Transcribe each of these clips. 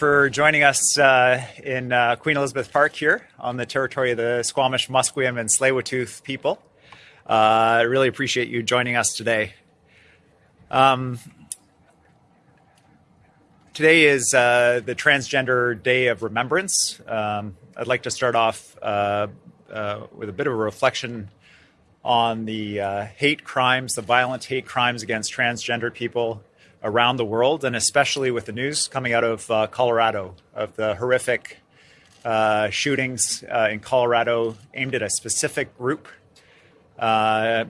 for joining us uh, in uh, Queen Elizabeth Park here on the territory of the Squamish, Musqueam, and Tsleil-Waututh people. Uh, I really appreciate you joining us today. Um, today is uh, the Transgender Day of Remembrance. Um, I'd like to start off uh, uh, with a bit of a reflection on the hate crimes, the violent hate crimes against transgender people around the world, and especially with the news coming out of uh, Colorado of the horrific uh, shootings uh, in Colorado aimed at a specific group. Uh,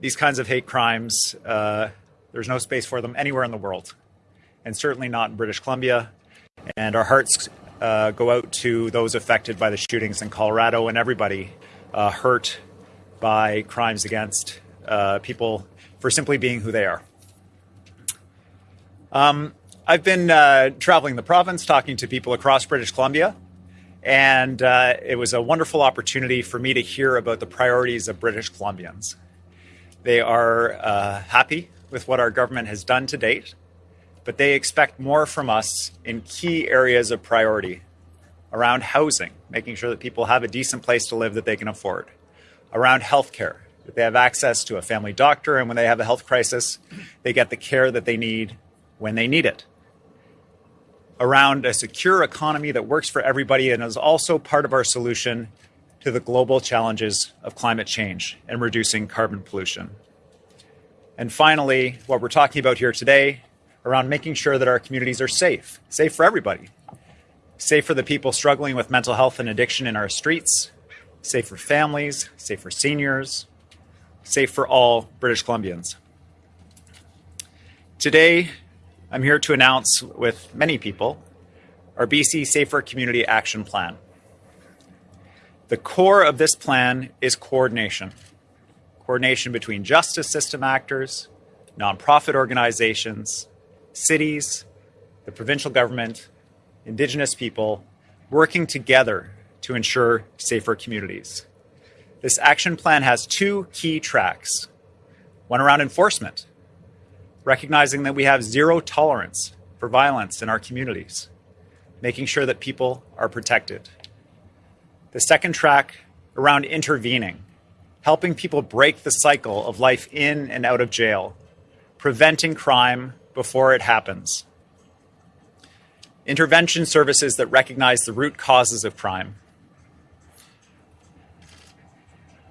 these kinds of hate crimes, uh, there's no space for them anywhere in the world, and certainly not in British Columbia. And our hearts uh, go out to those affected by the shootings in Colorado and everybody hurt by crimes against people for simply being who they are. Um, I've been uh, traveling the province, talking to people across British Columbia, and uh, it was a wonderful opportunity for me to hear about the priorities of British Columbians. They are uh, happy with what our government has done to date, but they expect more from us in key areas of priority around housing, making sure that people have a decent place to live that they can afford, around healthcare, that they have access to a family doctor, and when they have a health crisis, they get the care that they need when they need it. Around a secure economy that works for everybody and is also part of our solution to the global challenges of climate change and reducing carbon pollution. And finally, what we're talking about here today around making sure that our communities are safe, safe for everybody, safe for the people struggling with mental health and addiction in our streets, safe for families, safe for seniors, safe for all British Columbians. Today, I'm here to announce with many people our BC Safer Community Action Plan. The core of this plan is coordination. Coordination between justice system actors, nonprofit organizations, cities, the provincial government, Indigenous people, working together to ensure safer communities. This action plan has two key tracks. One around enforcement, recognizing that we have zero tolerance for violence in our communities, making sure that people are protected. The second track around intervening, helping people break the cycle of life in and out of jail, preventing crime before it happens. Intervention services that recognize the root causes of crime.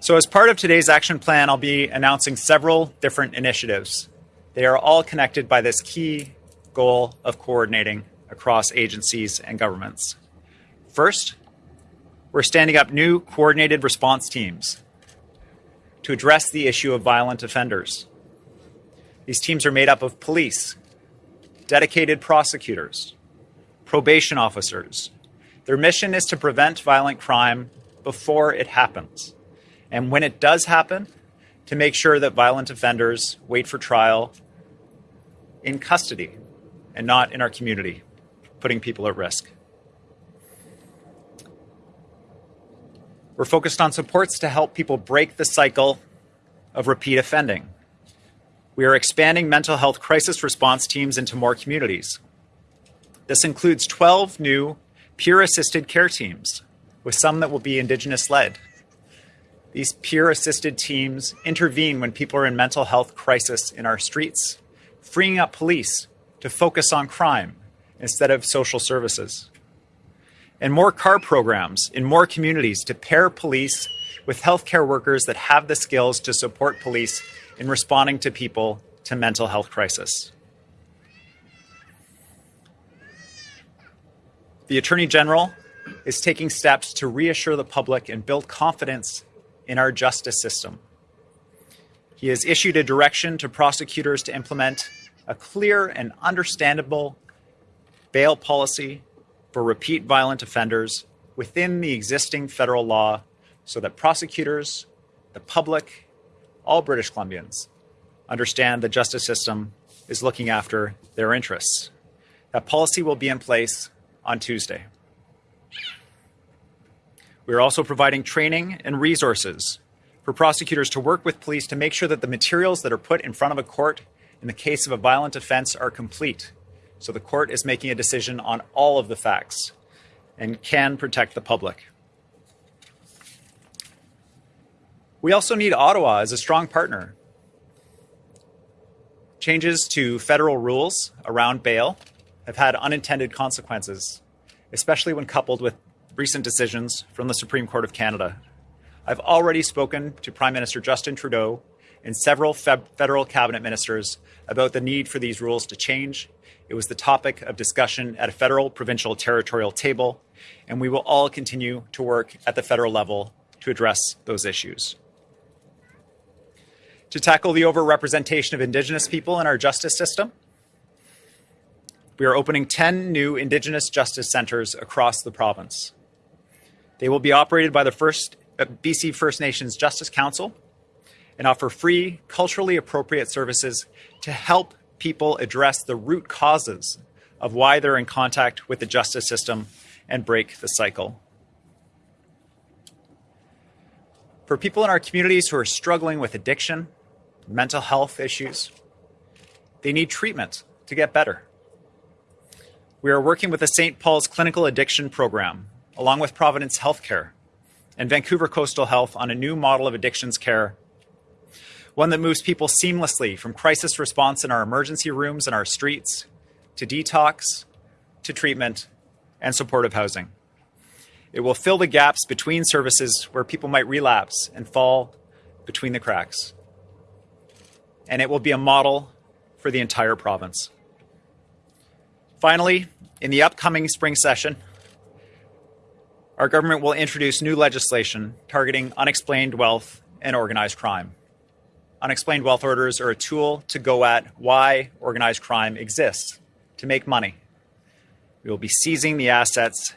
So as part of today's action plan, I'll be announcing several different initiatives they are all connected by this key goal of coordinating across agencies and governments. First, we're standing up new coordinated response teams to address the issue of violent offenders. These teams are made up of police, dedicated prosecutors, probation officers. Their mission is to prevent violent crime before it happens. And when it does happen, to make sure that violent offenders wait for trial in custody and not in our community, putting people at risk. We're focused on supports to help people break the cycle of repeat offending. We are expanding mental health crisis response teams into more communities. This includes 12 new peer assisted care teams, with some that will be Indigenous led. These peer assisted teams intervene when people are in mental health crisis in our streets freeing up police to focus on crime instead of social services. And more CAR programs in more communities to pair police with healthcare workers that have the skills to support police in responding to people to mental health crisis. The Attorney General is taking steps to reassure the public and build confidence in our justice system. He has issued a direction to prosecutors to implement a clear and understandable bail policy for repeat violent offenders within the existing federal law so that prosecutors, the public, all British Columbians understand the justice system is looking after their interests. That policy will be in place on Tuesday. We are also providing training and resources for prosecutors to work with police to make sure that the materials that are put in front of a court in the case of a violent offense are complete, So the court is making a decision on all of the facts and can protect the public. We also need Ottawa as a strong partner. Changes to federal rules around bail have had unintended consequences, especially when coupled with recent decisions from the Supreme Court of Canada. I've already spoken to Prime Minister Justin Trudeau and several federal cabinet ministers about the need for these rules to change. It was the topic of discussion at a federal, provincial, territorial table, and we will all continue to work at the federal level to address those issues. To tackle the overrepresentation of Indigenous people in our justice system, we are opening 10 new Indigenous Justice Centres across the province. They will be operated by the first uh, BC First Nations Justice Council and offer free, culturally appropriate services to help people address the root causes of why they're in contact with the justice system and break the cycle. For people in our communities who are struggling with addiction, mental health issues, they need treatment to get better. We are working with the St. Paul's Clinical Addiction Program, along with Providence Healthcare and Vancouver Coastal Health on a new model of addictions care one that moves people seamlessly from crisis response in our emergency rooms and our streets to detox, to treatment, and supportive housing. It will fill the gaps between services where people might relapse and fall between the cracks. And it will be a model for the entire province. Finally, in the upcoming spring session, our government will introduce new legislation targeting unexplained wealth and organized crime unexplained wealth orders are a tool to go at why organized crime exists, to make money. We will be seizing the assets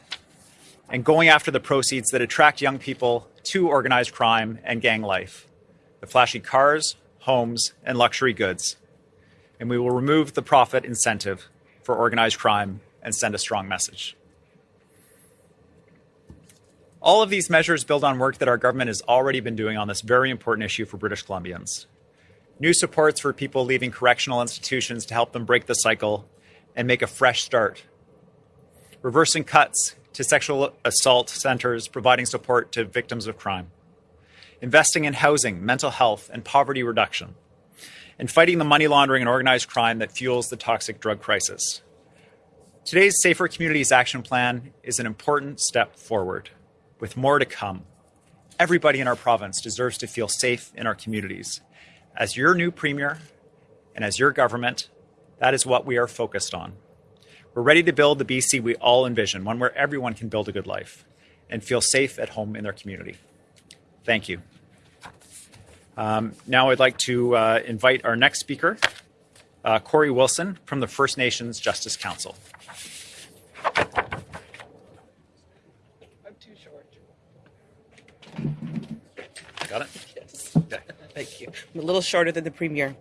and going after the proceeds that attract young people to organized crime and gang life the flashy cars, homes, and luxury goods. And we will remove the profit incentive for organized crime and send a strong message. All of these measures build on work that our government has already been doing on this very important issue for British Columbians. New supports for people leaving correctional institutions to help them break the cycle and make a fresh start, reversing cuts to sexual assault centers providing support to victims of crime, investing in housing, mental health, and poverty reduction, and fighting the money laundering and organized crime that fuels the toxic drug crisis. Today's Safer Communities Action Plan is an important step forward, with more to come. Everybody in our province deserves to feel safe in our communities, as your new Premier and as your government, that is what we are focused on. We're ready to build the BC we all envision, one where everyone can build a good life and feel safe at home in their community. Thank you. Um, now I'd like to uh, invite our next speaker, uh, Kory Wilson from the First Nations Justice Council. I'm too short. Got it? Yes. Okay. Thank you. I'm a little shorter than the premier.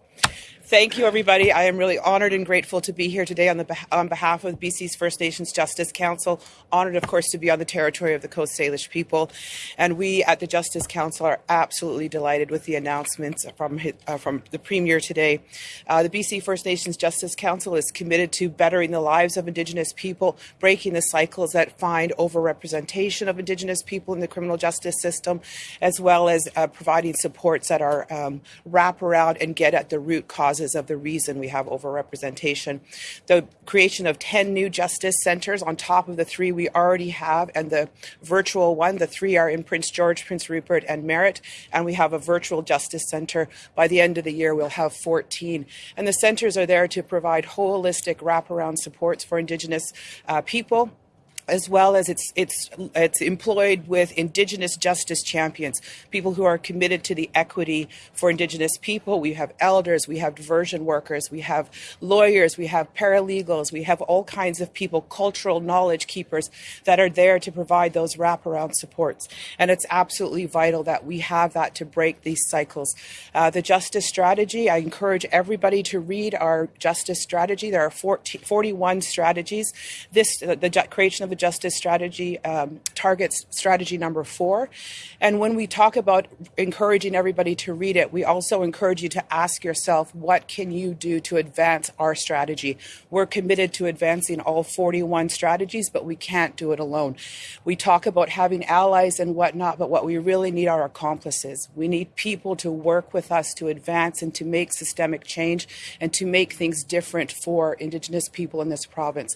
Thank you, everybody. I am really honored and grateful to be here today on, the, on behalf of BC's First Nations Justice Council. Honored, of course, to be on the territory of the Coast Salish people. And we at the Justice Council are absolutely delighted with the announcements from, uh, from the Premier today. Uh, the BC First Nations Justice Council is committed to bettering the lives of Indigenous people, breaking the cycles that find overrepresentation of Indigenous people in the criminal justice system, as well as uh, providing supports that are um, wrap around and get at the root causes causes of the reason we have overrepresentation. The creation of 10 new justice centers on top of the three we already have and the virtual one. The three are in Prince George, Prince Rupert, and Merritt. And we have a virtual justice center. By the end of the year, we'll have 14. And the centers are there to provide holistic wraparound supports for Indigenous uh, people as well as it's it's it's employed with indigenous justice champions people who are committed to the equity for indigenous people. We have elders we have diversion workers we have lawyers we have paralegals we have all kinds of people cultural knowledge keepers that are there to provide those wraparound supports. And it's absolutely vital that we have that to break these cycles. Uh, the justice strategy i encourage everybody to read our justice strategy. There are 40, 41 strategies. This uh, the creation of the Justice Strategy um, targets strategy number four. And when we talk about encouraging everybody to read it, we also encourage you to ask yourself, what can you do to advance our strategy? We're committed to advancing all 41 strategies, but we can't do it alone. We talk about having allies and whatnot, but what we really need are accomplices. We need people to work with us to advance and to make systemic change and to make things different for Indigenous people in this province.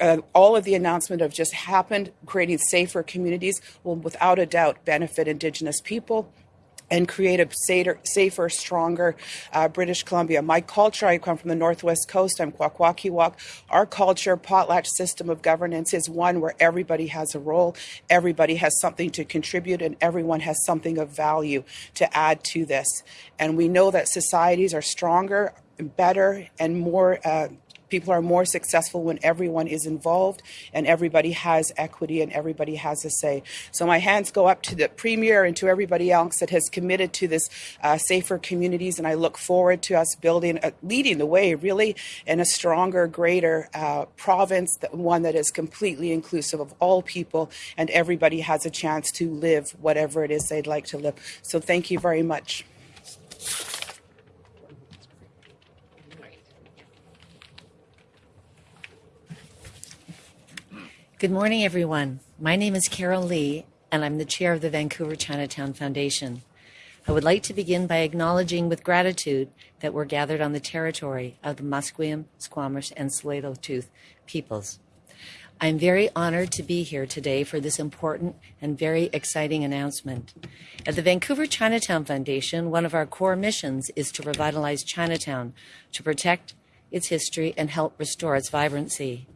Uh, all of the announcement of just happened, creating safer communities will without a doubt benefit Indigenous people, and create a safer, stronger uh, British Columbia. My culture, I come from the Northwest Coast, I'm Kwakwaka'wakw. Our culture, potlatch system of governance is one where everybody has a role, everybody has something to contribute, and everyone has something of value to add to this. And we know that societies are stronger, better, and more uh, People are more successful when everyone is involved and everybody has equity and everybody has a say. So my hands go up to the Premier and to everybody else that has committed to this uh, safer communities and I look forward to us building, uh, leading the way really in a stronger, greater uh, province, that, one that is completely inclusive of all people and everybody has a chance to live whatever it is they'd like to live. So thank you very much. Good morning, everyone. My name is Carol Lee, and I'm the chair of the Vancouver Chinatown Foundation. I would like to begin by acknowledging with gratitude that we're gathered on the territory of the Musqueam, Squamish, and Tsleil-Waututh peoples. I'm very honored to be here today for this important and very exciting announcement. At the Vancouver Chinatown Foundation, one of our core missions is to revitalize Chinatown, to protect its history and help restore its vibrancy.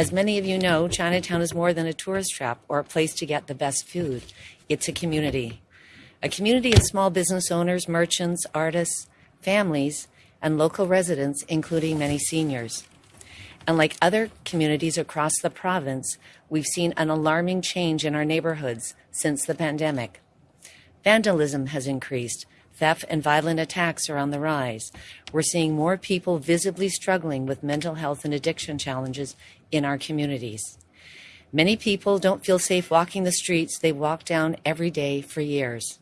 As many of you know, Chinatown is more than a tourist trap or a place to get the best food. It's a community. A community of small business owners, merchants, artists, families, and local residents, including many seniors. And like other communities across the province, we've seen an alarming change in our neighborhoods since the pandemic. Vandalism has increased, Theft and violent attacks are on the rise. We're seeing more people visibly struggling with mental health and addiction challenges in our communities. Many people don't feel safe walking the streets they walk down every day for years.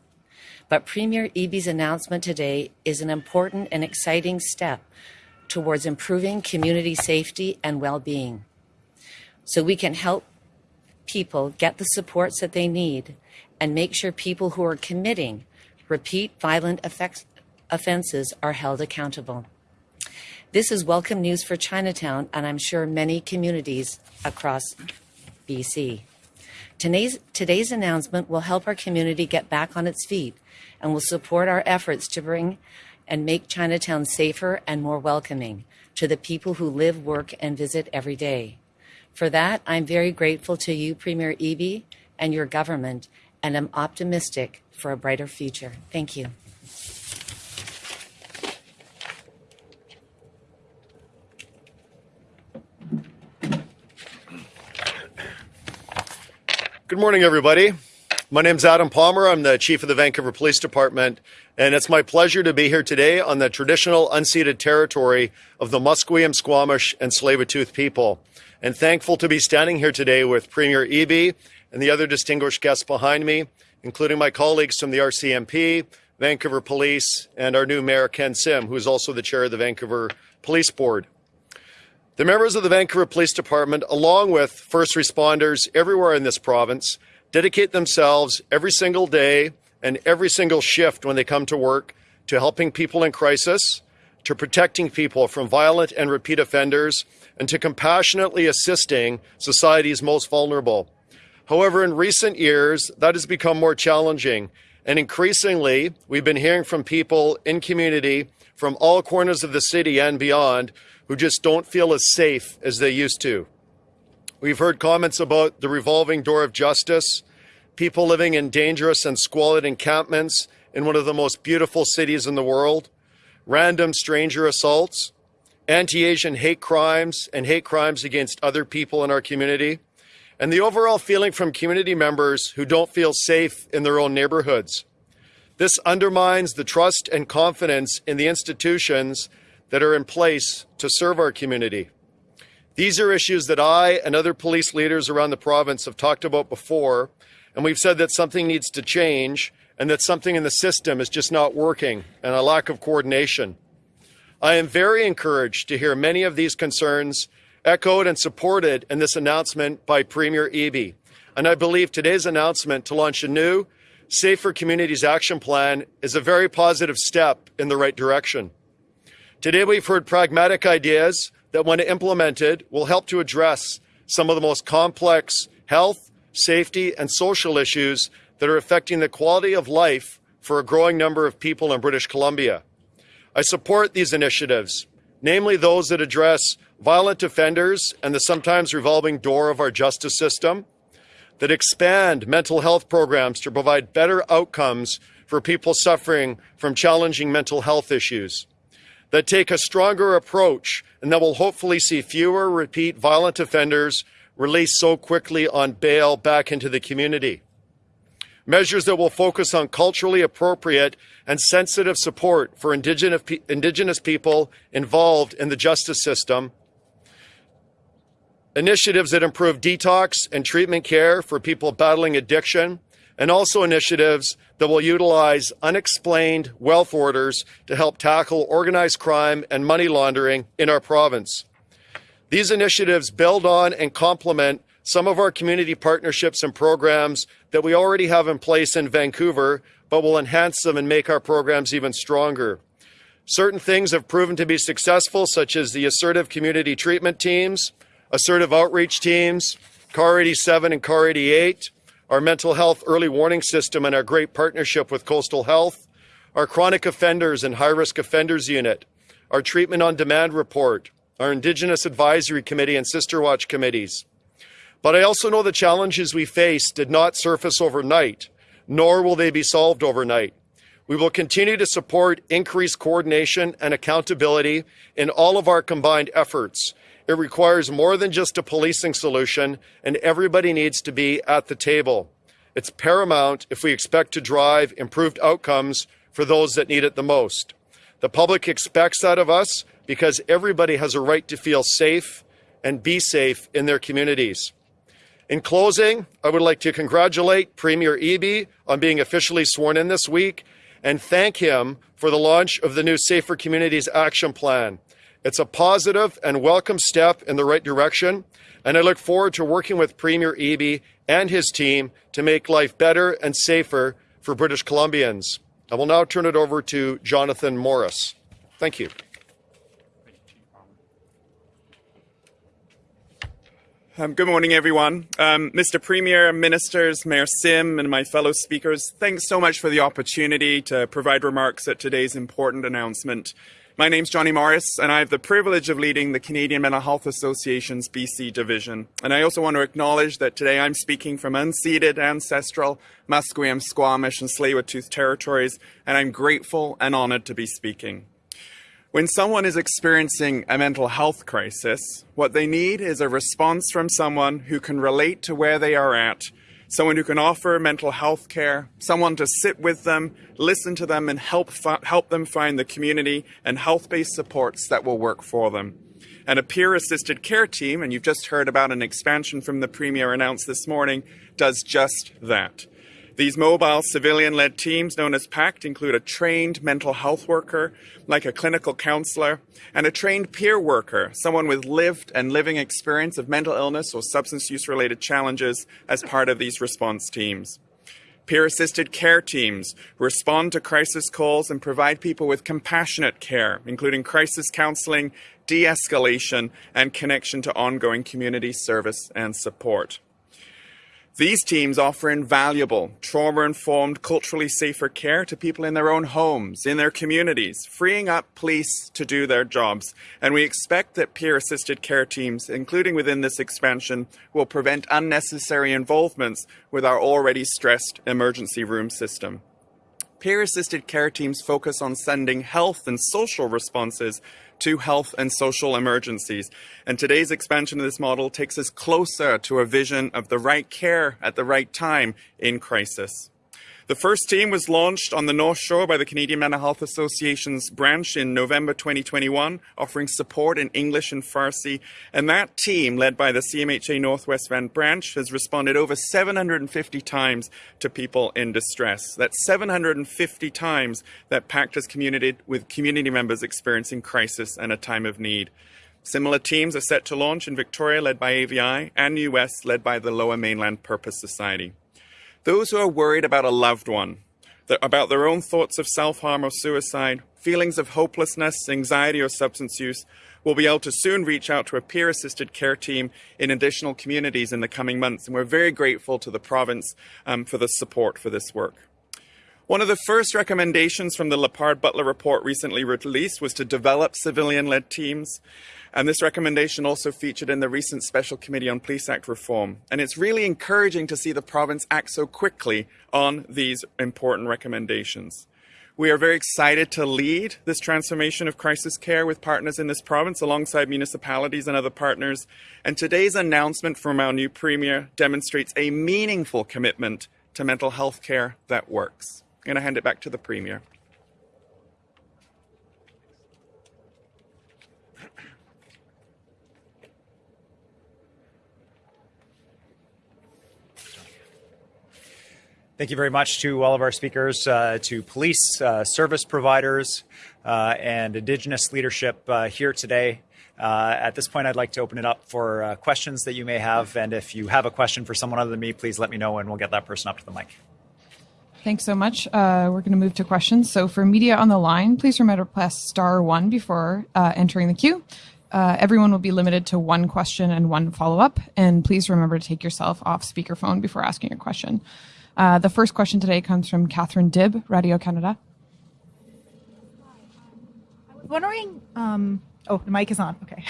But Premier Eby's announcement today is an important and exciting step towards improving community safety and well-being. So we can help people get the supports that they need and make sure people who are committing repeat violent effects, offenses are held accountable. This is welcome news for Chinatown and I'm sure many communities across BC. Today's, today's announcement will help our community get back on its feet and will support our efforts to bring and make Chinatown safer and more welcoming to the people who live, work, and visit every day. For that, I'm very grateful to you, Premier Eby, and your government, and am optimistic for a brighter future. Thank you. Good morning, everybody. My name is Adam Palmer. I'm the Chief of the Vancouver Police Department, and it's my pleasure to be here today on the traditional unceded territory of the Musqueam, Squamish, and Tsleil-Waututh people. And thankful to be standing here today with Premier Eby and the other distinguished guests behind me including my colleagues from the RCMP, Vancouver Police, and our new Mayor Ken Sim, who is also the chair of the Vancouver Police Board. The members of the Vancouver Police Department, along with first responders everywhere in this province, dedicate themselves every single day and every single shift when they come to work to helping people in crisis, to protecting people from violent and repeat offenders, and to compassionately assisting society's most vulnerable. However, in recent years, that has become more challenging. And increasingly, we've been hearing from people in community from all corners of the city and beyond who just don't feel as safe as they used to. We've heard comments about the revolving door of justice, people living in dangerous and squalid encampments in one of the most beautiful cities in the world, random stranger assaults, anti-Asian hate crimes and hate crimes against other people in our community, and the overall feeling from community members who don't feel safe in their own neighborhoods. This undermines the trust and confidence in the institutions that are in place to serve our community. These are issues that I and other police leaders around the province have talked about before, and we've said that something needs to change and that something in the system is just not working and a lack of coordination. I am very encouraged to hear many of these concerns echoed and supported in this announcement by Premier Eby. And I believe today's announcement to launch a new Safer Communities Action Plan is a very positive step in the right direction. Today we've heard pragmatic ideas that when implemented will help to address some of the most complex health, safety and social issues that are affecting the quality of life for a growing number of people in British Columbia. I support these initiatives, namely those that address violent offenders and the sometimes revolving door of our justice system, that expand mental health programs to provide better outcomes for people suffering from challenging mental health issues, that take a stronger approach and that will hopefully see fewer repeat violent offenders released so quickly on bail back into the community. Measures that will focus on culturally appropriate and sensitive support for indigenous, indigenous people involved in the justice system. Initiatives that improve detox and treatment care for people battling addiction, and also initiatives that will utilize unexplained wealth orders to help tackle organized crime and money laundering in our province. These initiatives build on and complement some of our community partnerships and programs that we already have in place in Vancouver, but will enhance them and make our programs even stronger. Certain things have proven to be successful, such as the assertive community treatment teams, assertive outreach teams, CAR 87 and CAR 88, our mental health early warning system and our great partnership with Coastal Health, our chronic offenders and high risk offenders unit, our treatment on demand report, our Indigenous Advisory Committee and Sister Watch committees. But I also know the challenges we face did not surface overnight, nor will they be solved overnight. We will continue to support increased coordination and accountability in all of our combined efforts it requires more than just a policing solution, and everybody needs to be at the table. It's paramount if we expect to drive improved outcomes for those that need it the most. The public expects that of us because everybody has a right to feel safe and be safe in their communities. In closing, I would like to congratulate Premier Eby on being officially sworn in this week and thank him for the launch of the new Safer Communities Action Plan. It's a positive and welcome step in the right direction, and I look forward to working with Premier Eby and his team to make life better and safer for British Columbians. I will now turn it over to Jonathan Morris. Thank you. Um, good morning, everyone. Um, Mr. Premier, Ministers, Mayor Sim, and my fellow speakers, thanks so much for the opportunity to provide remarks at today's important announcement. My name's Johnny Morris, and I have the privilege of leading the Canadian Mental Health Association's BC division. And I also want to acknowledge that today I'm speaking from unceded, ancestral Musqueam, Squamish, and Tsleil-Waututh territories, and I'm grateful and honored to be speaking. When someone is experiencing a mental health crisis, what they need is a response from someone who can relate to where they are at someone who can offer mental health care, someone to sit with them, listen to them, and help, help them find the community and health-based supports that will work for them. And a peer-assisted care team, and you've just heard about an expansion from the Premier announced this morning, does just that. These mobile civilian-led teams, known as PACT, include a trained mental health worker, like a clinical counselor, and a trained peer worker, someone with lived and living experience of mental illness or substance use-related challenges as part of these response teams. Peer-assisted care teams respond to crisis calls and provide people with compassionate care, including crisis counseling, de-escalation, and connection to ongoing community service and support. These teams offer invaluable, trauma-informed, culturally safer care to people in their own homes, in their communities, freeing up police to do their jobs. And we expect that peer-assisted care teams, including within this expansion, will prevent unnecessary involvements with our already stressed emergency room system. Peer-assisted care teams focus on sending health and social responses to health and social emergencies. And today's expansion of this model takes us closer to a vision of the right care at the right time in crisis. The first team was launched on the North Shore by the Canadian Mental Health Association's branch in November 2021, offering support in English and Farsi. And that team, led by the CMHA Northwest Van branch, has responded over 750 times to people in distress. That's 750 times that PACT has communicated with community members experiencing crisis and a time of need. Similar teams are set to launch in Victoria, led by AVI, and US, led by the Lower Mainland Purpose Society. Those who are worried about a loved one, about their own thoughts of self harm or suicide, feelings of hopelessness, anxiety, or substance use, will be able to soon reach out to a peer assisted care team in additional communities in the coming months. And we're very grateful to the province um, for the support for this work. One of the first recommendations from the Lepard Butler report recently released was to develop civilian led teams. And this recommendation also featured in the recent Special Committee on Police Act reform. And it's really encouraging to see the province act so quickly on these important recommendations. We are very excited to lead this transformation of crisis care with partners in this province alongside municipalities and other partners. And today's announcement from our new Premier demonstrates a meaningful commitment to mental health care that works. I'm going to hand it back to the Premier. Thank you very much to all of our speakers, uh, to police, uh, service providers, uh, and Indigenous leadership uh, here today. Uh, at this point, I'd like to open it up for uh, questions that you may have. And if you have a question for someone other than me, please let me know and we'll get that person up to the mic. Thanks so much. we're going to move to questions. So for media on the line, please remember to press star one before entering the queue. everyone will be limited to one question and one follow up. And please remember to take yourself off speakerphone before asking a question. Uh, the first question today comes from Catherine Dibb, Radio Canada. I was wondering, um, oh, the mic is on. Okay.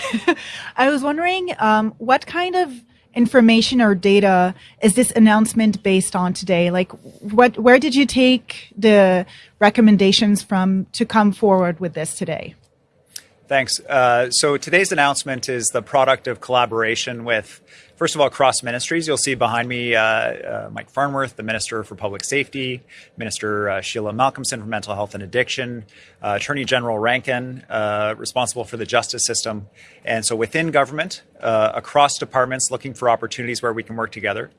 I was wondering um, what kind of information or data is this announcement based on today? Like, what, where did you take the recommendations from to come forward with this today? Thanks. Uh, so today's announcement is the product of collaboration with First of all, cross ministries. You'll see behind me uh, uh, Mike Farnworth, the Minister for Public Safety, Minister uh, Sheila Malcolmson for Mental Health and Addiction, uh, Attorney General Rankin, uh, responsible for the justice system. And so within government, across departments, looking for opportunities where we can work together.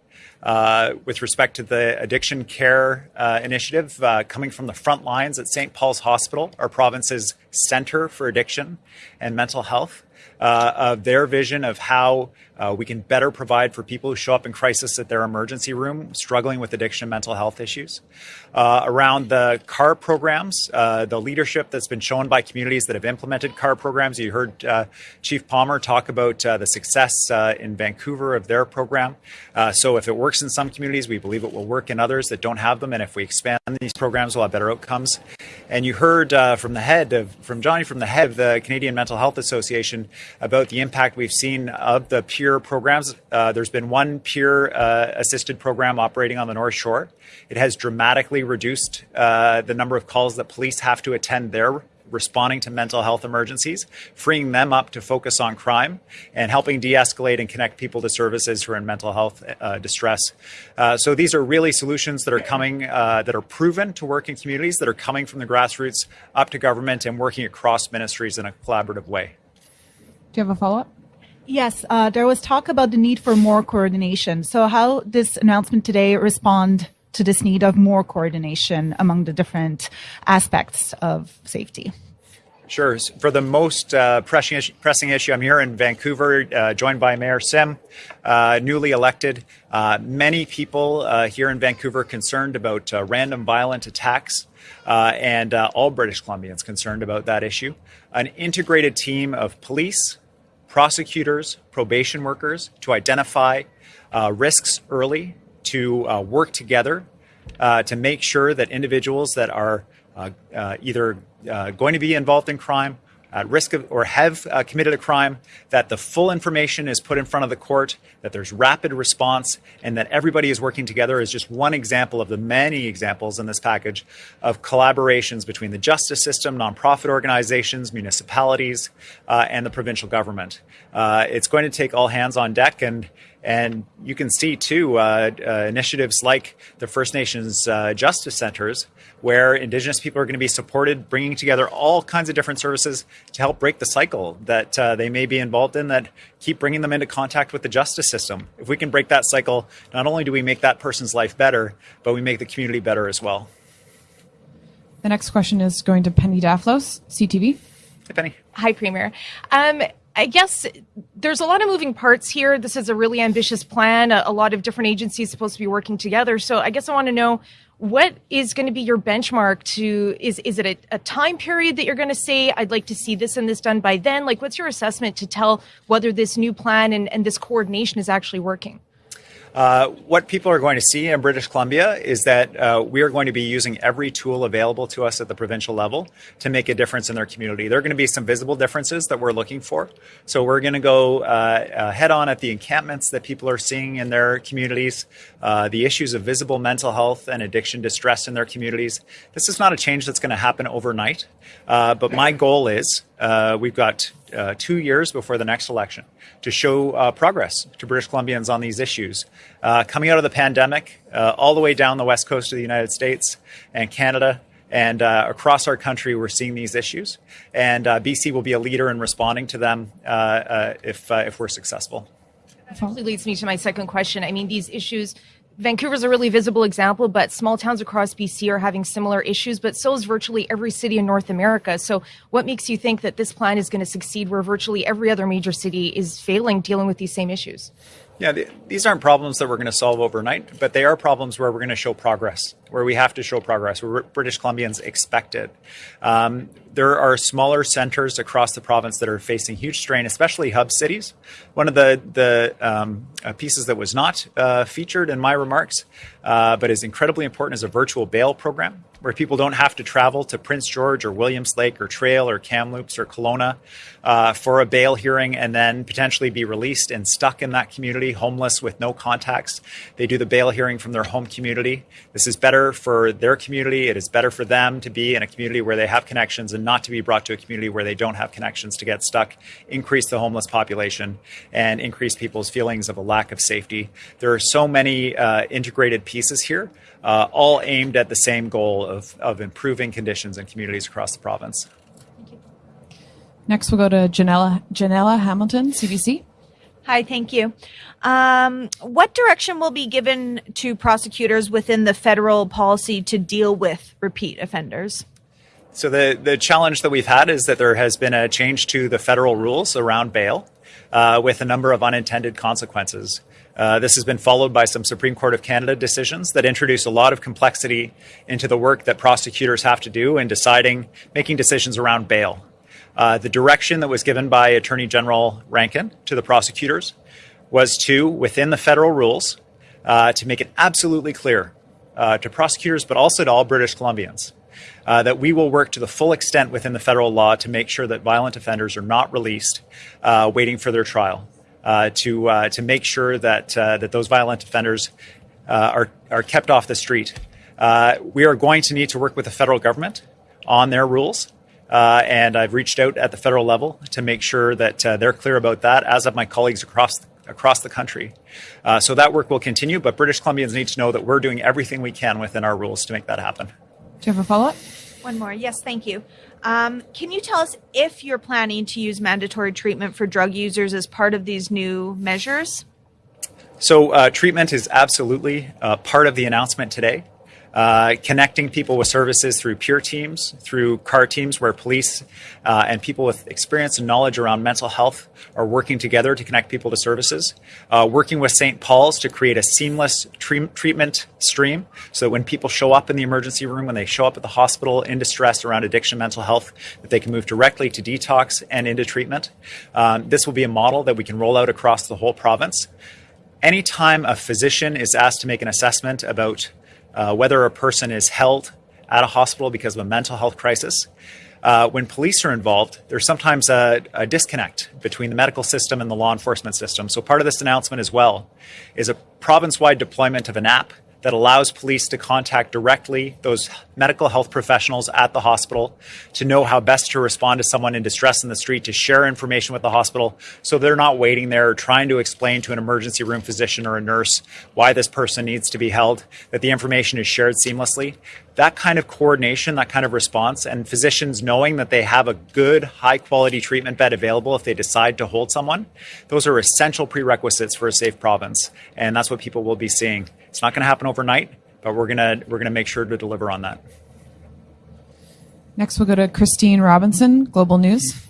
Uh, with respect to the addiction care uh, initiative uh, coming from the front lines at St. Paul's Hospital, our province's center for addiction and mental health uh, of their vision of how uh, we can better provide for people who show up in crisis at their emergency room, struggling with addiction and mental health issues. Uh, around the CAR programs, uh, the leadership that's been shown by communities that have implemented CAR programs. You heard uh, Chief Palmer talk about uh, the success in Vancouver of their program. so if it works in some communities, we believe it will work in others that don't have them. And if we expand these programs, we'll have better outcomes. And you heard from the head of, from Johnny, from the head of the Canadian Mental Health Association, about the impact we've seen of the peer programs. Uh, there's been one peer uh, assisted program operating on the North Shore. It has dramatically reduced uh, the number of calls that police have to attend there responding to mental health emergencies, freeing them up to focus on crime, and helping de escalate and connect people to services who are in mental health uh, distress. Uh, so these are really solutions that are coming, uh, that are proven to work in communities, that are coming from the grassroots up to government and working across ministries in a collaborative way. Do you have a follow up? Yes, uh, there was talk about the need for more coordination. So, how this announcement today respond to this need of more coordination among the different aspects of safety? Sure. For the most uh, pressing, issue, pressing issue, I'm here in Vancouver, uh, joined by Mayor Sim, uh, newly elected. Uh, many people uh, here in Vancouver concerned about uh, random violent attacks, and all British Columbians concerned about that issue. An integrated team of police, prosecutors, probation workers to identify uh, risks early, to uh, work together uh, to make sure that individuals that are either uh, going to be involved in crime, at risk of or have uh, committed a crime, that the full information is put in front of the court, that there's rapid response, and that everybody is working together is just one example of the many examples in this package of collaborations between the justice system, nonprofit organizations, municipalities, uh, and the provincial government. Uh, it's going to take all hands on deck, and And you can see too uh, uh, initiatives like the First Nations uh, Justice Centers, where Indigenous people are going to be supported, bringing together all kinds of different services to help break the cycle that uh, they may be involved in that keep bringing them into contact with the justice system. If we can break that cycle, not only do we make that person's life better, but we make the community better as well. The next question is going to Penny Daflos, CTV. Hey, Penny. Hi, Premier. Um, I guess there's a lot of moving parts here. This is a really ambitious plan. A, a, lot of different agencies supposed to be working together. So I guess I want to know what is going to be your benchmark to is is it a, a time period that you're going to say I'd like to see this and this done by then? Like what's your assessment to tell whether this new plan and, and this coordination is actually working? Uh, what people are going to see in British Columbia is that uh, we are going to be using every tool available to us at the provincial level to make a difference in their community. There are going to be some visible differences that we're looking for. So we're going to go uh, uh head on at the encampments that people are seeing in their communities, uh, the issues of visible mental health and addiction distress in their communities. This is not a change that's going to happen overnight, but my goal is we've got uh, two years before the next election to show uh, progress to British Columbians on these issues. Uh, coming out of the pandemic, uh, all the way down the west coast of the United States and Canada, and uh, across our country, we're seeing these issues. And uh, BC will be a leader in responding to them if, if we're successful. That actually leads me to my second question. I mean, these issues Vancouver's a really visible example, but small towns across BC are having similar issues, but so is virtually every city in North America. So what makes you think that this plan is going to succeed where virtually every other major city is failing dealing with these same issues? Yeah, the, these aren't problems that we're going to solve overnight, but they are problems where we're going to show progress, where we have to show progress, where British Columbians expect it. Um, there are smaller centers across the province that are facing huge strain, especially hub cities. One of the, the um, uh, pieces that was not uh, featured in my remarks, uh, but is incredibly important, is a virtual bail program where people don't have to travel to Prince George or Williams Lake or Trail or Kamloops or Kelowna uh, for a bail hearing and then potentially be released and stuck in that community, homeless with no contacts. They do the bail hearing from their home community. This is better for their community. It is better for them to be in a community where they have connections and not to be brought to a community where they don't have connections to get stuck, increase the homeless population, and increase people's feelings of a lack of safety. There are so many uh, integrated pieces here uh, all aimed at the same goal of, of improving conditions in communities across the province. Next, we'll go to Janella, Janella Hamilton, CBC. Hi, thank you. Um, what direction will be given to prosecutors within the federal policy to deal with repeat offenders? So the, the challenge that we've had is that there has been a change to the federal rules around bail uh, with a number of unintended consequences. Uh, this has been followed by some Supreme Court of Canada decisions that introduce a lot of complexity into the work that prosecutors have to do in deciding, making decisions around bail. Uh, the direction that was given by Attorney General Rankin to the prosecutors was to, within the federal rules, uh, to make it absolutely clear uh, to prosecutors, but also to all British Columbians, uh, that we will work to the full extent within the federal law to make sure that violent offenders are not released uh, waiting for their trial to uh, to make sure that uh, that those violent offenders uh, are are kept off the street. Uh, we are going to need to work with the federal government on their rules. and I've reached out at the federal level to make sure that they're clear about that, as have my colleagues across across the country. so that work will continue, but British Columbians need to know that we're doing everything we can within our rules to make that happen. Do you have a follow up? One more. Yes, thank you. Um, can you tell us if you're planning to use mandatory treatment for drug users as part of these new measures? So, uh, treatment is absolutely uh, part of the announcement today uh, connecting people with services through peer teams, through CAR teams where police uh, and people with experience and knowledge around mental health are working together to connect people to services. Uh, working with St. Paul's to create a seamless tre- treatment stream so that when people show up in the emergency room, when they show up at the hospital in distress around addiction, mental health, that they can move directly to detox and into treatment. Um, this will be a model that we can roll out across the whole province. Anytime a physician is asked to make an assessment about uh, whether a person is held at a hospital because of a mental health crisis. Uh, when police are involved, there's sometimes a, a, disconnect between the medical system and the law enforcement system. So part of this announcement as well is a province-wide deployment of an app that allows police to contact directly those medical health professionals at the hospital to know how best to respond to someone in distress in the street, to share information with the hospital so they're not waiting there trying to explain to an emergency room physician or a nurse why this person needs to be held, that the information is shared seamlessly. That kind of coordination, that kind of response, and physicians knowing that they have a good, high quality treatment bed available if they decide to hold someone, those are essential prerequisites for a safe province. And that's what people will be seeing. It's not going to happen overnight, but we're going to we're going to make sure to deliver on that. Next, we'll go to Christine Robinson, Global News.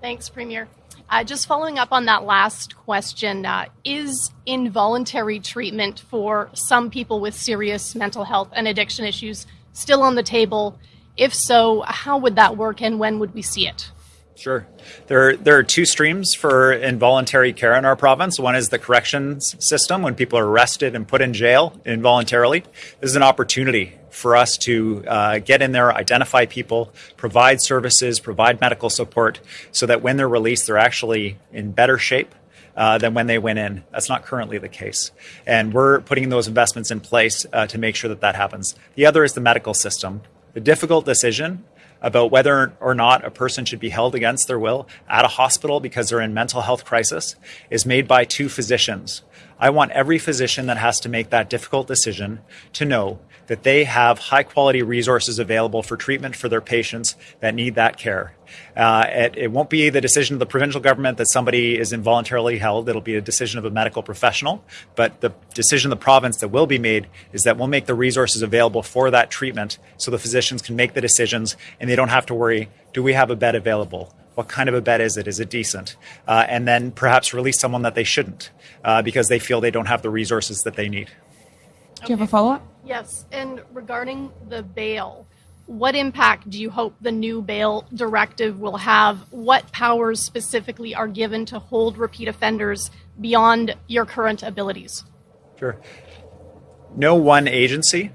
Thanks, Premier. Uh, just following up on that last question, uh, is involuntary treatment for some people with serious mental health and addiction issues still on the table? If so, how would that work and when would we see it? Sure. There, there are two streams for involuntary care in our province. One is the corrections system when people are arrested and put in jail involuntarily. This is an opportunity for us to uh, get in there, identify people, provide services, provide medical support so that when they're released, they're actually in better shape uh, than when they went in. That's not currently the case. And we're putting those investments in place uh, to make sure that that happens. The other is the medical system. The difficult decision about whether or not a person should be held against their will at a hospital because they're in mental health crisis is made by two physicians. I want every physician that has to make that difficult decision to know that they have high quality resources available for treatment for their patients that need that care. Uh, it, it, won't be the decision of the provincial government that somebody is involuntarily held. It'll be a decision of a medical professional. But the decision of the province that will be made is that we'll make the resources available for that treatment so the physicians can make the decisions and they don't have to worry do we have a bed available? What kind of a bed is it? Is it decent? Uh, and then perhaps release someone that they shouldn't uh, because they feel they don't have the resources that they need. Do you have a follow up? Yes. And regarding the bail, what impact do you hope the new bail directive will have? What powers specifically are given to hold repeat offenders beyond your current abilities? Sure. No one agency,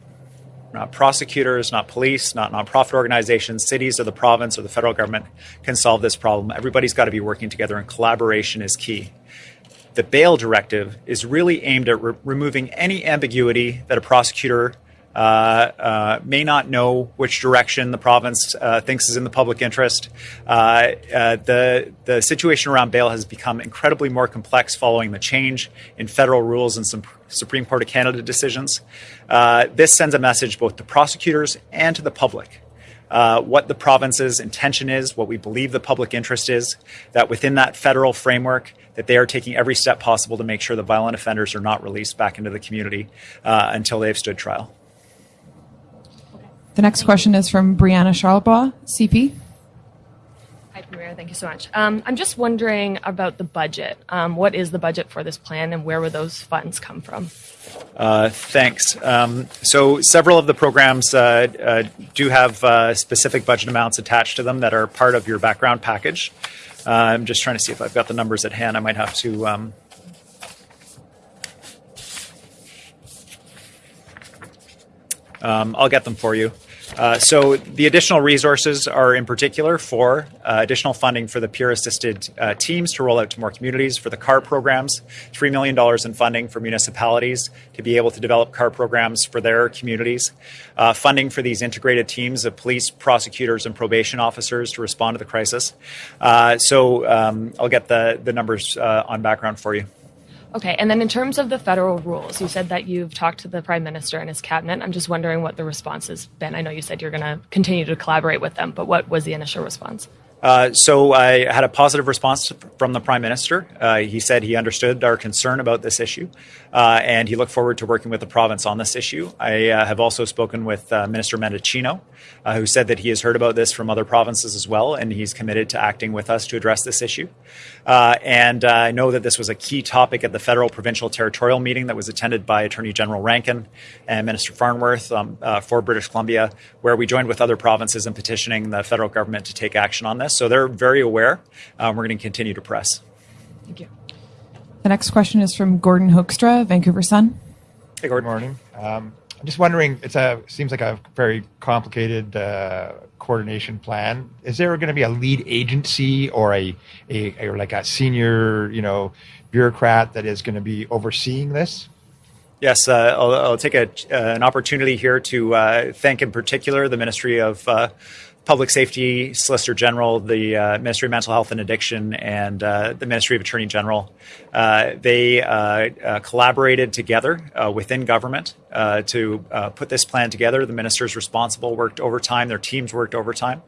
not prosecutors, not police, not nonprofit organizations, cities or the province or the federal government can solve this problem. Everybody's got to be working together, and collaboration is key. The bail directive is really aimed at re- removing any ambiguity that a prosecutor may not know which direction the province uh, thinks is in the public interest. Uh, uh, the the situation around bail has become incredibly more complex following the change in federal rules and some Supreme Court of Canada decisions. Uh, this sends a message both to prosecutors and to the public. Uh, what the province's intention is, what we believe the public interest is, that within that federal framework, that they are taking every step possible to make sure the violent offenders are not released back into the community uh, until they've stood trial. The next question is from Brianna Charlebois, CP. Hi, Premier. Thank you so much. Um, I'm just wondering about the budget. Um, what is the budget for this plan, and where would those funds come from? Uh, thanks. Um, so, several of the programs uh, uh, do have uh, specific budget amounts attached to them that are part of your background package. Uh, I'm just trying to see if I've got the numbers at hand. I might have to. Um, um, I'll get them for you. Uh, so the additional resources are in particular for uh, additional funding for the peer-assisted uh, teams to roll out to more communities, for the CAR programs, $3 million in funding for municipalities to be able to develop CAR programs for their communities, uh, funding for these integrated teams of police, prosecutors, and probation officers to respond to the crisis. Uh, so um, I'll get the, the numbers on background for you. Okay, and then in terms of the federal rules, you said that you've talked to the prime minister and his cabinet. I'm just wondering what the response has been. I know you said you're going to continue to collaborate with them, but what was the initial response? Uh, so I had a positive response from the prime minister. Uh, he said he understood our concern about this issue, uh, and he looked forward to working with the province on this issue. I uh, have also spoken with uh, Minister Mendicino, uh, who said that he has heard about this from other provinces as well, and he's committed to acting with us to address this issue. and I know that this was a key topic at the federal, provincial, territorial meeting that was attended by Attorney General Rankin and Minister Farnworth um, for British Columbia, where we joined with other provinces in petitioning the federal government to take action on this. So they're very aware. Um, we're going to continue to press. Thank you. The next question is from Gordon Hoekstra, Vancouver Sun. Hey, Gordon. Good morning. Um, I'm just wondering. it seems like a very complicated uh, coordination plan. Is there going to be a lead agency or a, a, or like a senior, you know, bureaucrat that is going to be overseeing this? Yes, uh, I'll, I'll, take a, uh, an opportunity here to uh, thank in particular the Ministry of uh, Public Safety, Solicitor General, the uh, Ministry of Mental Health and Addiction, and uh, the Ministry of Attorney General. Uh, they uh, uh, collaborated together within government to put this plan together. The ministers responsible worked overtime, their teams worked overtime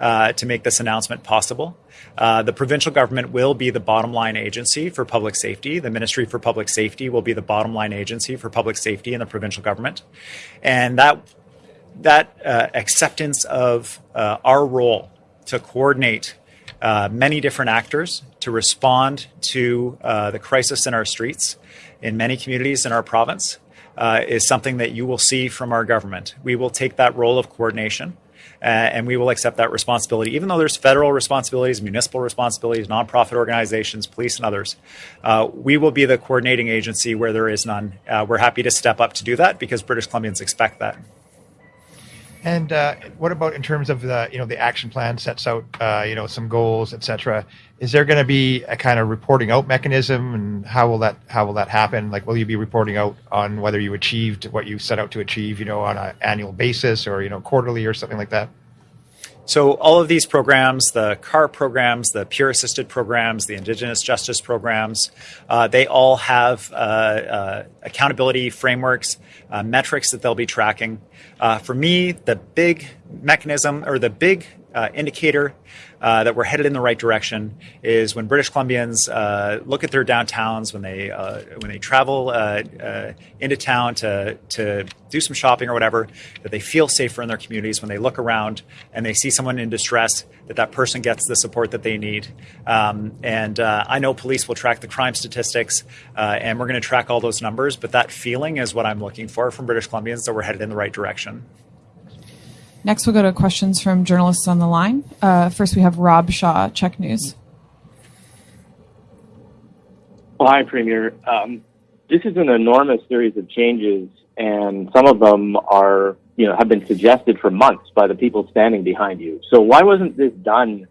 to make this announcement possible. Uh, the provincial government will be the bottom line agency for public safety. The Ministry for Public Safety will be the bottom line agency for public safety in the provincial government. And that, that uh, acceptance of uh, our role to coordinate uh, many different actors to respond to uh, the crisis in our streets in many communities in our province uh, is something that you will see from our government. We will take that role of coordination uh, and we will accept that responsibility, even though there's federal responsibilities, municipal responsibilities, nonprofit organizations, police, and others. We will be the coordinating agency where there is none. We're happy to step up to do that because British Columbians expect that. And uh, what about in terms of the you know the action plan sets out uh, you know some goals etc. Is there going to be a kind of reporting out mechanism, and how will that how will that happen? Like, will you be reporting out on whether you achieved what you set out to achieve, you know, on an annual basis or you know quarterly or something like that? So all of these programs, the CAR programs, the peer assisted programs, the Indigenous justice programs, uh, they all have uh, uh, accountability frameworks, uh, metrics that they'll be tracking. Uh, for me, the big mechanism or the big uh, indicator uh, that we're headed in the right direction is when British Columbians uh, look at their downtowns, when they uh, when they travel uh, uh, into town to to do some shopping or whatever, that they feel safer in their communities. When they look around and they see someone in distress, that that person gets the support that they need. Um, and I know police will track the crime statistics, and we're going to track all those numbers. But that feeling is what I'm looking for from British Columbians that we're headed in the right direction. Next, we'll go to questions from journalists on the line. Uh, first, we have Rob Shaw, CHEK News. Well, hi, Premier. Um, this is an enormous series of changes, and some of them are, you know, have been suggested for months by the people standing behind you. So why wasn't this done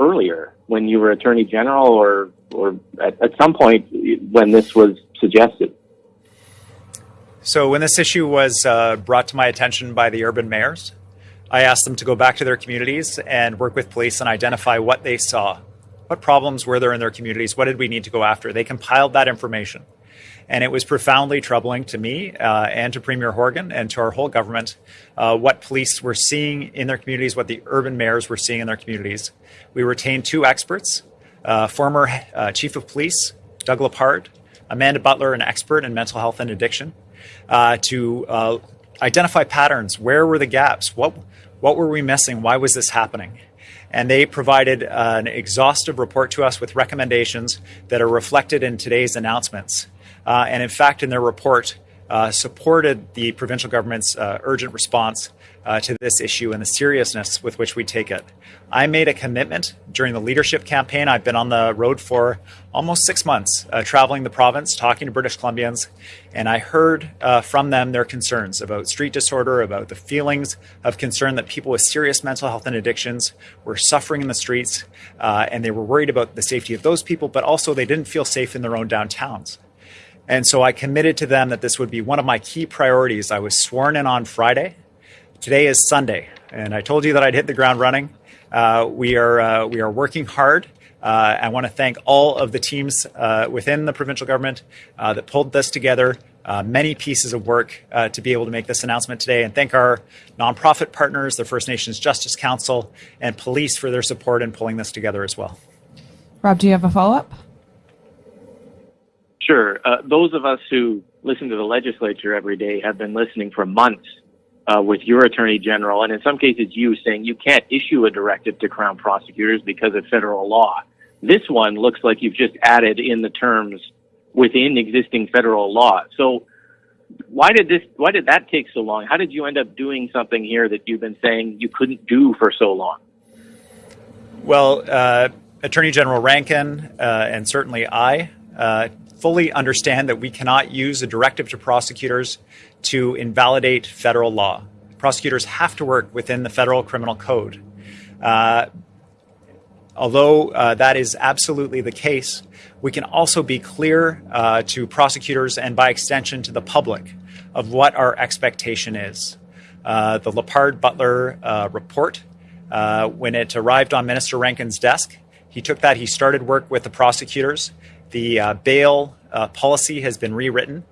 earlier when you were Attorney General, or or at, at some point when this was suggested? So when this issue was uh, brought to my attention by the urban mayors, I asked them to go back to their communities and work with police and identify what they saw. What problems were there in their communities? What did we need to go after? They compiled that information. And it was profoundly troubling to me uh, and to Premier Horgan and to our whole government uh, what police were seeing in their communities, what the urban mayors were seeing in their communities. We retained two experts, uh, former uh, Chief of Police, Doug Lepard, Amanda Butler, an expert in mental health and addiction, uh, to uh, identify patterns. Where were the gaps? What what were we missing? Why was this happening? And they provided uh, an exhaustive report to us with recommendations that are reflected in today's announcements. Uh, and in fact, in their report, uh, supported the provincial government's uh, urgent response uh, to this issue and the seriousness with which we take it. I made a commitment during the leadership campaign. I've been on the road for almost six months, uh, traveling the province, talking to British Columbians, and I heard uh, from them their concerns about street disorder, about the feelings of concern that people with serious mental health and addictions were suffering in the streets, uh, and they were worried about the safety of those people, but also they didn't feel safe in their own downtowns. And so I committed to them that this would be one of my key priorities. I was sworn in on Friday. Today is Sunday, and I told you that I'd hit the ground running. Uh, we are uh, we are working hard. Uh, I want to thank all of the teams uh, within the provincial government uh, that pulled this together. Uh, many pieces of work to be able to make this announcement today, and thank our nonprofit partners, the First Nations Justice Council, and police for their support in pulling this together as well. Rob, do you have a follow up? Sure. those of us who listen to the legislature every day have been listening for months uh, with your attorney general, and in some cases you saying you can't issue a directive to crown prosecutors because of federal law. This one looks like you've just added in the terms within existing federal law. So why did this? Why did that take so long? How did you end up doing something here that you've been saying you couldn't do for so long? Well, uh, Attorney General Rankin uh, and certainly I uh, fully understand that we cannot use a directive to prosecutors to invalidate federal law. Prosecutors have to work within the federal criminal code. Uh, although uh, that is absolutely the case, we can also be clear uh, to prosecutors and by extension to the public of what our expectation is. Uh, the Lepard Butler uh, report, uh, when it arrived on Minister Rankin's desk, he took that, he started work with the prosecutors. The uh, bail policy has been rewritten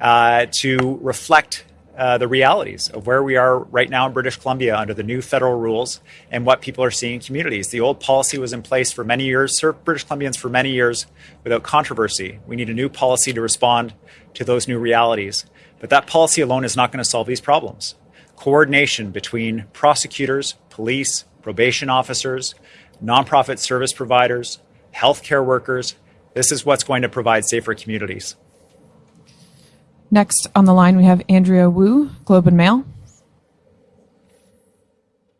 to reflect uh, the realities of where we are right now in British Columbia under the new federal rules and what people are seeing in communities. The old policy was in place for many years, served British Columbians for many years without controversy. We need a new policy to respond to those new realities. But that policy alone is not going to solve these problems. Coordination between prosecutors, police, probation officers, nonprofit service providers, healthcare workers, this is what's going to provide safer communities. Next on the line, we have Andrea Woo, Globe and Mail.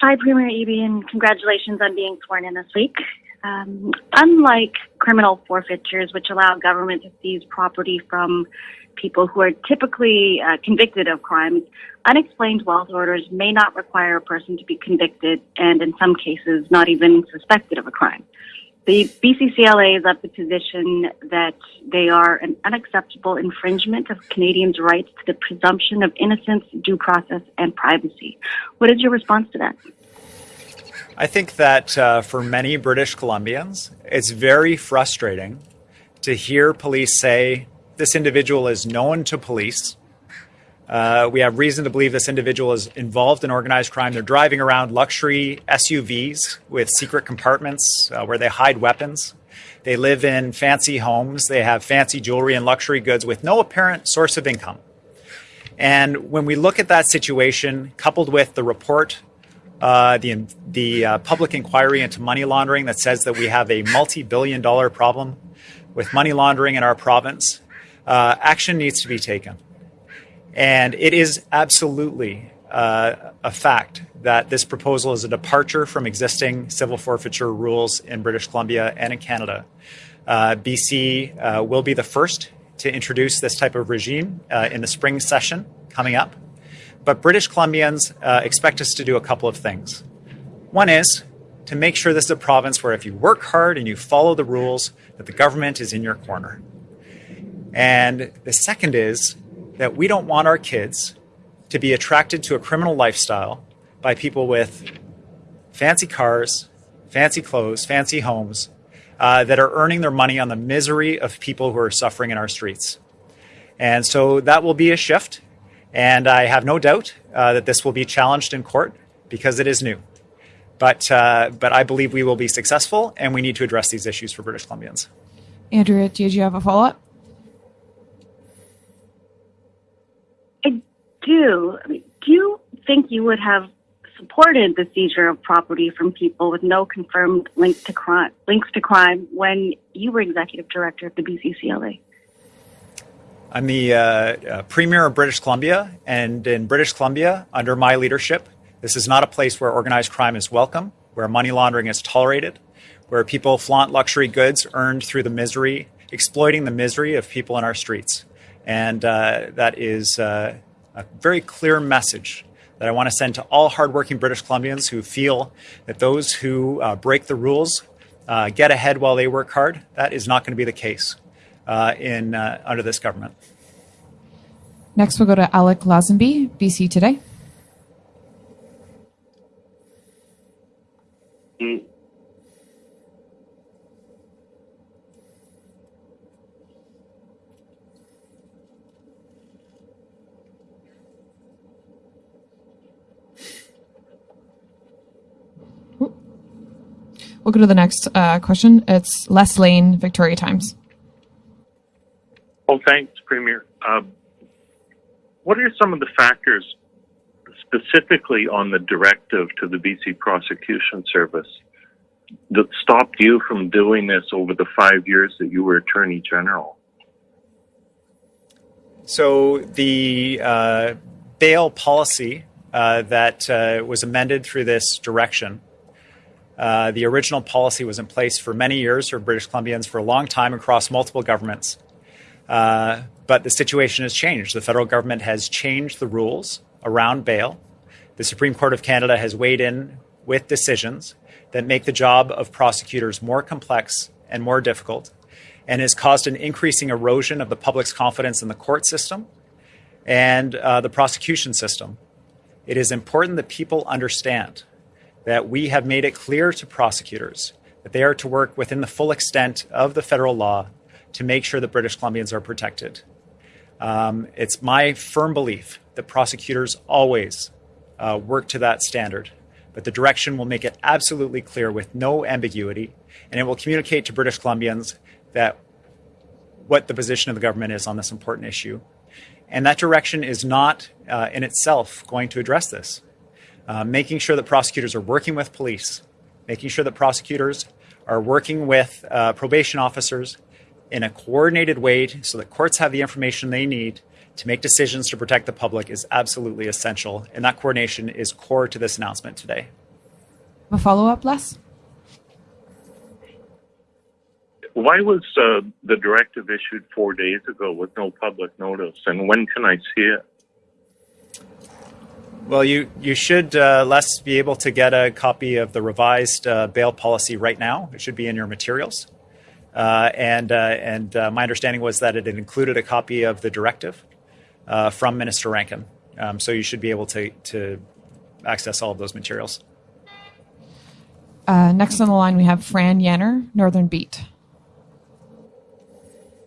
Hi, Premier Eby, and congratulations on being sworn in this week. Um, unlike criminal forfeitures, which allow government to seize property from people who are typically uh, convicted of crimes, unexplained wealth orders may not require a person to be convicted and, in some cases, not even suspected of a crime. The BCCLA is of the position that they are an unacceptable infringement of Canadians' rights to the presumption of innocence, due process, and privacy. What is your response to that? I think that uh, for many British Columbians, it's very frustrating to hear police say this individual is known to police we have reason to believe this individual is involved in organized crime. They're driving around luxury SUVs with secret compartments uh, where they hide weapons. They live in fancy homes. They have fancy jewelry and luxury goods with no apparent source of income. And when we look at that situation, coupled with the report, uh, the, the uh, public inquiry into money laundering that says that we have a multi billion dollar problem with money laundering in our province, uh, action needs to be taken. And it is absolutely uh, a fact that this proposal is a departure from existing civil forfeiture rules in British Columbia and in Canada. Uh, BC uh, will be the first to introduce this type of regime uh, in the spring session coming up. But British Columbians uh, expect us to do a couple of things. One is to make sure this is a province where if you work hard and you follow the rules, that the government is in your corner. And the second is that we don't want our kids to be attracted to a criminal lifestyle by people with fancy cars, fancy clothes, fancy homes uh, that are earning their money on the misery of people who are suffering in our streets. And so that will be a shift. And I have no doubt uh, that this will be challenged in court because it is new. But, uh, but I believe we will be successful and we need to address these issues for British Columbians. Andrea, did you have a follow up? Do, do you think you would have supported the seizure of property from people with no confirmed link to crime, links to crime when you were executive director of the BCCLA? I'm the uh, uh, Premier of British Columbia, and in British Columbia, under my leadership, this is not a place where organized crime is welcome, where money laundering is tolerated, where people flaunt luxury goods earned through the misery, exploiting the misery of people in our streets. And uh, that is uh, a very clear message that I want to send to all hardworking British Columbians who feel that those who uh, break the rules uh, get ahead while they work hard. That is not going to be the case uh, in uh, under this government. Next, we'll go to Alec Lazenby, BC Today. Mm. We'll go to the next uh, question. It's Les Leyne, Victoria Times. Well, thanks, Premier. Uh, what are some of the factors specifically on the directive to the BC Prosecution Service that stopped you from doing this over the five years that you were Attorney General? So the uh, bail policy uh, that uh, was amended through this direction uh, the original policy was in place for many years for British Columbians for a long time across multiple governments. Uh, but the situation has changed. The federal government has changed the rules around bail. The Supreme Court of Canada has weighed in with decisions that make the job of prosecutors more complex and more difficult and has caused an increasing erosion of the public's confidence in the court system and uh, the prosecution system. It is important that people understand that we have made it clear to prosecutors that they are to work within the full extent of the federal law to make sure that British Columbians are protected. Um, it's my firm belief that prosecutors always uh, work to that standard, but the direction will make it absolutely clear with no ambiguity, and it will communicate to British Columbians that what the position of the government is on this important issue. And that direction is not uh, in itself going to address this. Uh, making sure that prosecutors are working with police, making sure that prosecutors are working with uh, probation officers in a coordinated way so that courts have the information they need to make decisions to protect the public is absolutely essential. And that coordination is core to this announcement today. A follow up, Les? Why was uh, the directive issued four days ago with no public notice? And when can I see it? Well, you, you should, uh, Les, be able to get a copy of the revised uh, bail policy right now. It should be in your materials. Uh, and uh, and uh, my understanding was that it included a copy of the directive uh, from Minister Rankin. Um, so you should be able to, to access all of those materials. next on the line, we have Fran Yanor, Northern Beat.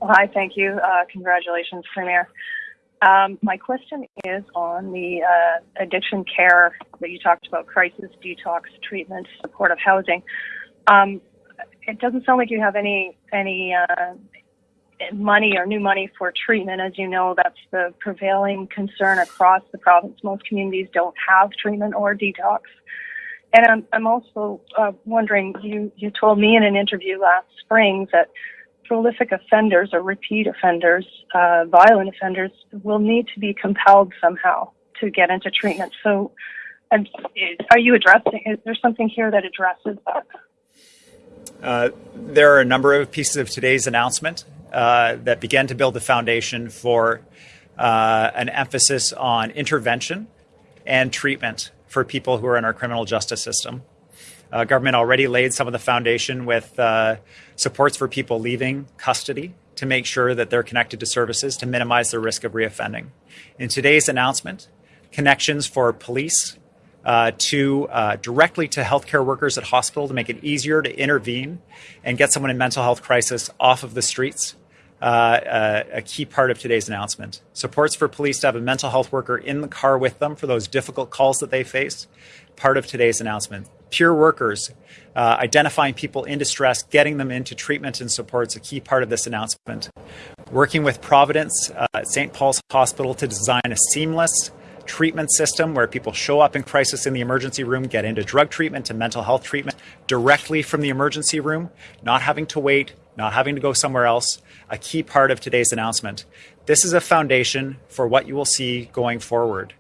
Hi, thank you. congratulations, Premier. Um, my question is on the uh, addiction care that you talked about, crisis, detox, treatment, supportive housing. Um, it doesn't sound like you have any any uh, money or new money for treatment. As you know, that's the prevailing concern across the province. Most communities don't have treatment or detox. And I'm, I'm also uh, wondering, you, you told me in an interview last spring that prolific offenders or repeat offenders, uh, violent offenders, will need to be compelled somehow to get into treatment. So, are you addressing? Is there something here that addresses that? Uh, there are a number of pieces of today's announcement uh, that began to build the foundation for uh, an emphasis on intervention and treatment for people who are in our criminal justice system. Uh, government already laid some of the foundation with uh, supports for people leaving custody to make sure that they're connected to services to minimize the risk of reoffending. In today's announcement, connections for police uh, to uh, directly to healthcare workers at hospital to make it easier to intervene and get someone in mental health crisis off of the streets. Uh, uh a key part of today's announcement. Supports for police to have a mental health worker in the car with them for those difficult calls that they face. Part of today's announcement peer workers, uh, identifying people in distress, getting them into treatment and support is a key part of this announcement. Working with Providence uh, at St. Paul's Hospital to design a seamless treatment system where people show up in crisis in the emergency room, get into drug treatment to mental health treatment directly from the emergency room, not having to wait, not having to go somewhere else, a key part of today's announcement. This is a foundation for what you will see going forward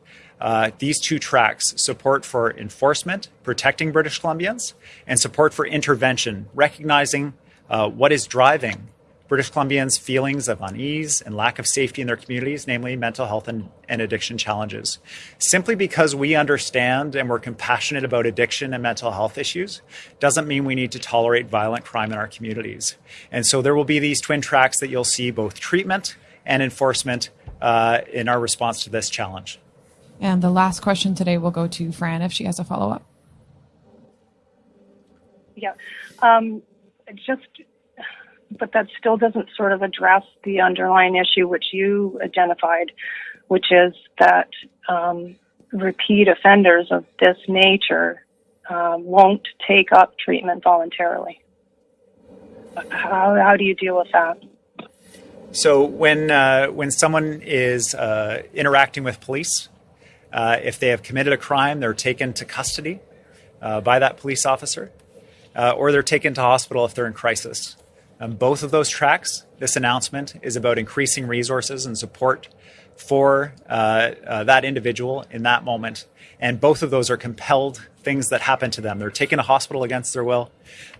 uh, these two tracks support for enforcement, protecting British Columbians, and support for intervention, recognizing uh, what is driving British Columbians' feelings of unease and lack of safety in their communities, namely mental health and, and addiction challenges. Simply because we understand and we're compassionate about addiction and mental health issues doesn't mean we need to tolerate violent crime in our communities. And so there will be these twin tracks that you'll see both treatment and enforcement uh, in our response to this challenge. And the last question today will go to Fran if she has a follow up. Yeah. Um, just, but that still doesn't sort of address the underlying issue which you identified, which is that um, repeat offenders of this nature um, won't take up treatment voluntarily. How, how do you deal with that? So when uh, when someone is uh, interacting with police, uh, if they have committed a crime, they're taken to custody uh, by that police officer, uh, or they're taken to hospital if they're in crisis. Um, both of those tracks, this announcement is about increasing resources and support for uh, uh, that individual in that moment. And both of those are compelled things that happen to them. They're taken to hospital against their will,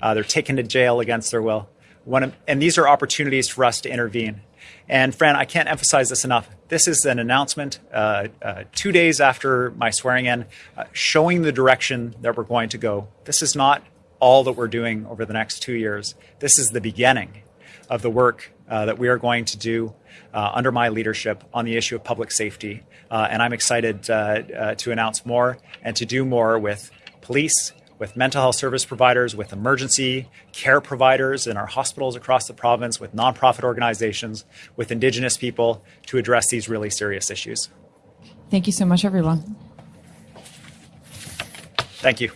uh, they're taken to jail against their will. Of, and these are opportunities for us to intervene. And Fran, I can't emphasize this enough. This is an announcement uh, uh, two days after my swearing in, uh, showing the direction that we're going to go. This is not all that we're doing over the next two years. This is the beginning of the work uh, that we are going to do uh, under my leadership on the issue of public safety. Uh, and I'm excited to announce more and to do more with police, with mental health service providers, with emergency care providers in our hospitals across the province, with nonprofit organizations, with Indigenous people to address these really serious issues. Thank you so much, everyone. Thank you.